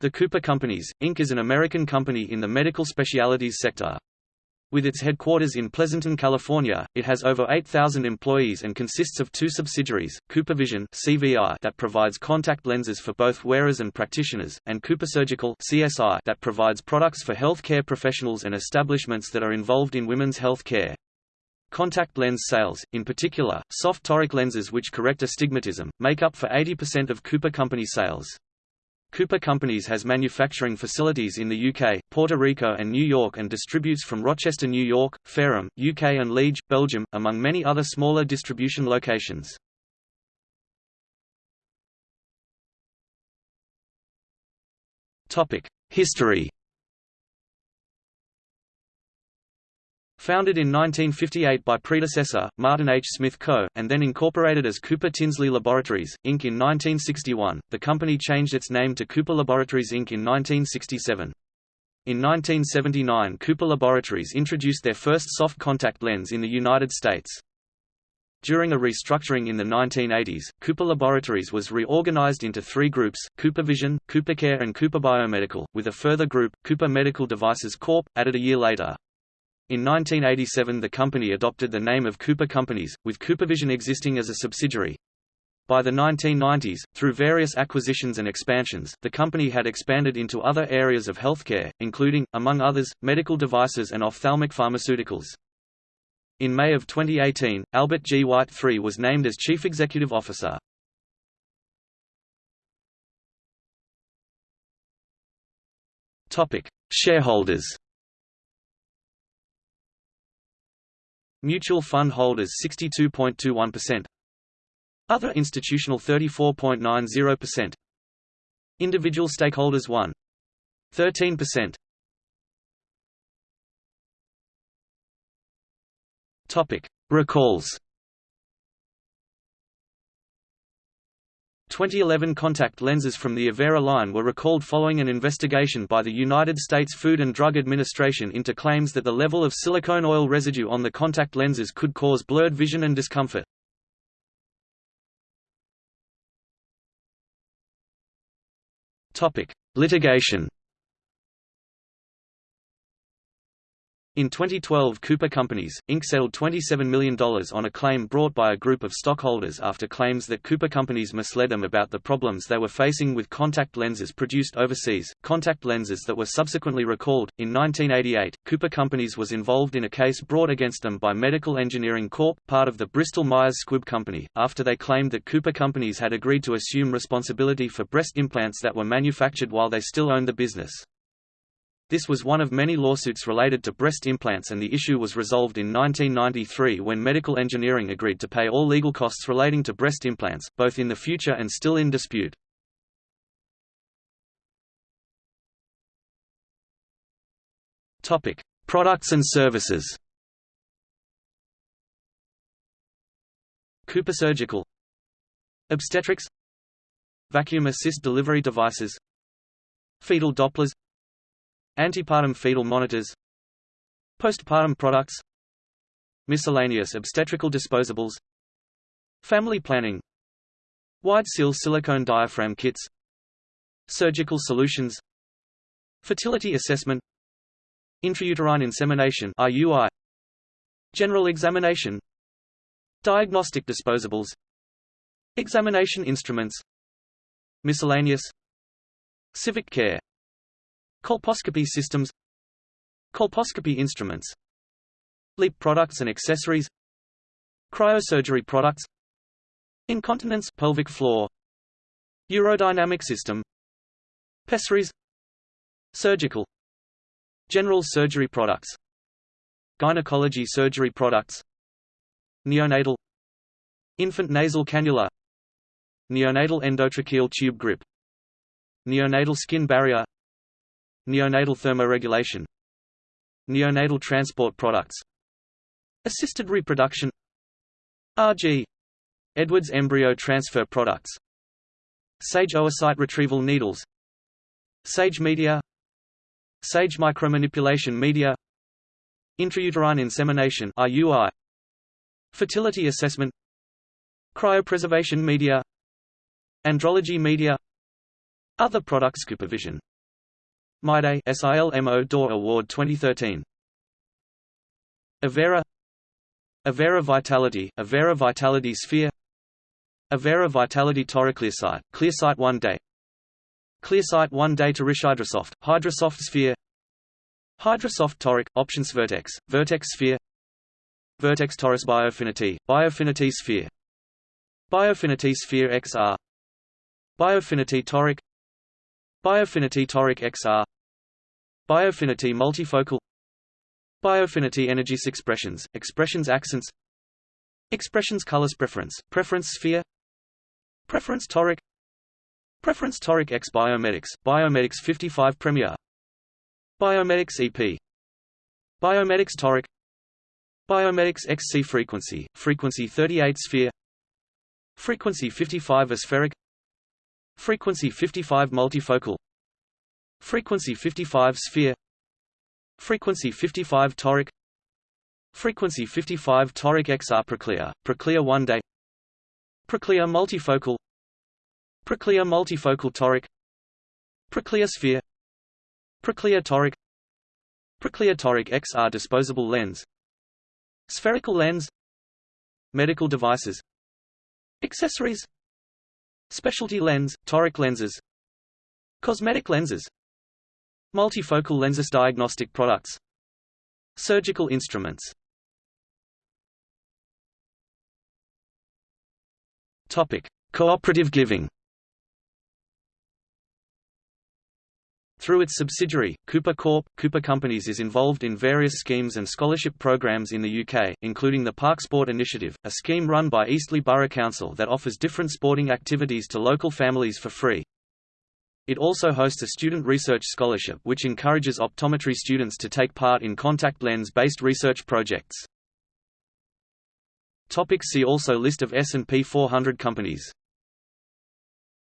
The Cooper Companies, Inc. is an American company in the medical specialties sector. With its headquarters in Pleasanton, California, it has over 8,000 employees and consists of two subsidiaries, CooperVision (CVI) that provides contact lenses for both wearers and practitioners, and CooperSurgical (CSI) that provides products for healthcare professionals and establishments that are involved in women's health care. Contact lens sales, in particular, soft toric lenses which correct astigmatism, make up for 80% of Cooper Company sales. Cooper Companies has manufacturing facilities in the UK, Puerto Rico and New York and distributes from Rochester, New York, Fareham, UK and Liege, Belgium, among many other smaller distribution locations. History Founded in 1958 by predecessor, Martin H. Smith Co., and then incorporated as Cooper Tinsley Laboratories, Inc. in 1961, the company changed its name to Cooper Laboratories Inc. in 1967. In 1979 Cooper Laboratories introduced their first soft contact lens in the United States. During a restructuring in the 1980s, Cooper Laboratories was reorganized into three groups, CooperVision, CooperCare and Cooper Biomedical, with a further group, Cooper Medical Devices Corp., added a year later. In 1987 the company adopted the name of Cooper Companies, with CooperVision existing as a subsidiary. By the 1990s, through various acquisitions and expansions, the company had expanded into other areas of healthcare, including, among others, medical devices and ophthalmic pharmaceuticals. In May of 2018, Albert G. White III was named as Chief Executive Officer. Shareholders Mutual fund holders 62.21%. Other institutional 34.90%. Individual stakeholders 1. 13%. Topic: Recalls 2011 contact lenses from the Avaira line were recalled following an investigation by the United States Food and Drug Administration into claims that the level of silicone oil residue on the contact lenses could cause blurred vision and discomfort. Litigation In 2012 Cooper Companies, Inc. settled $27 million on a claim brought by a group of stockholders after claims that Cooper Companies misled them about the problems they were facing with contact lenses produced overseas, contact lenses that were subsequently recalled. In 1988, Cooper Companies was involved in a case brought against them by Medical Engineering Corp., part of the Bristol-Myers Squibb Company, after they claimed that Cooper Companies had agreed to assume responsibility for breast implants that were manufactured while they still owned the business. This was one of many lawsuits related to breast implants and the issue was resolved in 1993 when Medical Engineering agreed to pay all legal costs relating to breast implants, both in the future and still in dispute. Topic: Products and services. Cooper Surgical Obstetrics Vacuum assist delivery devices Fetal Dopplers Antepartum fetal monitors Postpartum products Miscellaneous obstetrical disposables Family planning Wide seal silicone diaphragm kits Surgical solutions Fertility assessment Intrauterine insemination IUI General examination Diagnostic disposables Examination instruments Miscellaneous Civic care Colposcopy systems Colposcopy instruments LEEP products and accessories Cryosurgery products Incontinence pelvic floor Urodynamic system Pessaries Surgical General surgery products Gynecology surgery products Neonatal Infant nasal cannula Neonatal endotracheal tube grip Neonatal skin barrier Neonatal thermoregulation Neonatal transport products Assisted reproduction RG Edwards embryo transfer products Sage oocyte retrieval needles Sage media Sage micromanipulation media Intrauterine insemination IUI Fertility assessment Cryopreservation media Andrology media Other products Coopervision MyDay SILMO d'Or Award 2013 Avaira. Avaira Vitality Avaira Vitality Sphere. Avaira Vitality Toric Clearsight Clearsight One Day. Clearsight One Day Toric Hydrosoft Hydrosoft Sphere. Hydrosoft Toric Options Vertex Vertex Sphere. Vertex Toric Biofinity Biofinity Sphere. Biofinity Sphere XR Biofinity Toric Biofinity Toric XR Biofinity Multifocal. Biofinity Energys Expressions, Expressions Accents. Expressions Colors Preference, Preference Sphere. Preference Toric. Preference Toric X Biomedics, Biomedics 55 Premier. Biomedics EP Biomedics Toric. Biomedics XC Frequency, Frequency 38 Sphere. Frequency 55 Aspheric Frequency 55 Multifocal. Frequency 55 Sphere. Frequency 55 toric. Frequency 55 toric XR Proclear, Proclear one day. Proclear multifocal. Proclear multifocal toric. Proclear sphere. Proclear toric. Proclear toric XR disposable lens. Spherical lens. Medical devices. Accessories Specialty lens, toric lenses. Cosmetic lenses. Multifocal lenses diagnostic products. Surgical instruments. Topic: Cooperative giving. Through its subsidiary, Cooper Corp, Cooper Companies is involved in various schemes and scholarship programs in the UK, including the Park Sport Initiative, a scheme run by Eastleigh Borough Council that offers different sporting activities to local families for free. It also hosts a student research scholarship which encourages optometry students to take part in contact lens-based research projects. Topic see also List of S&P 400 companies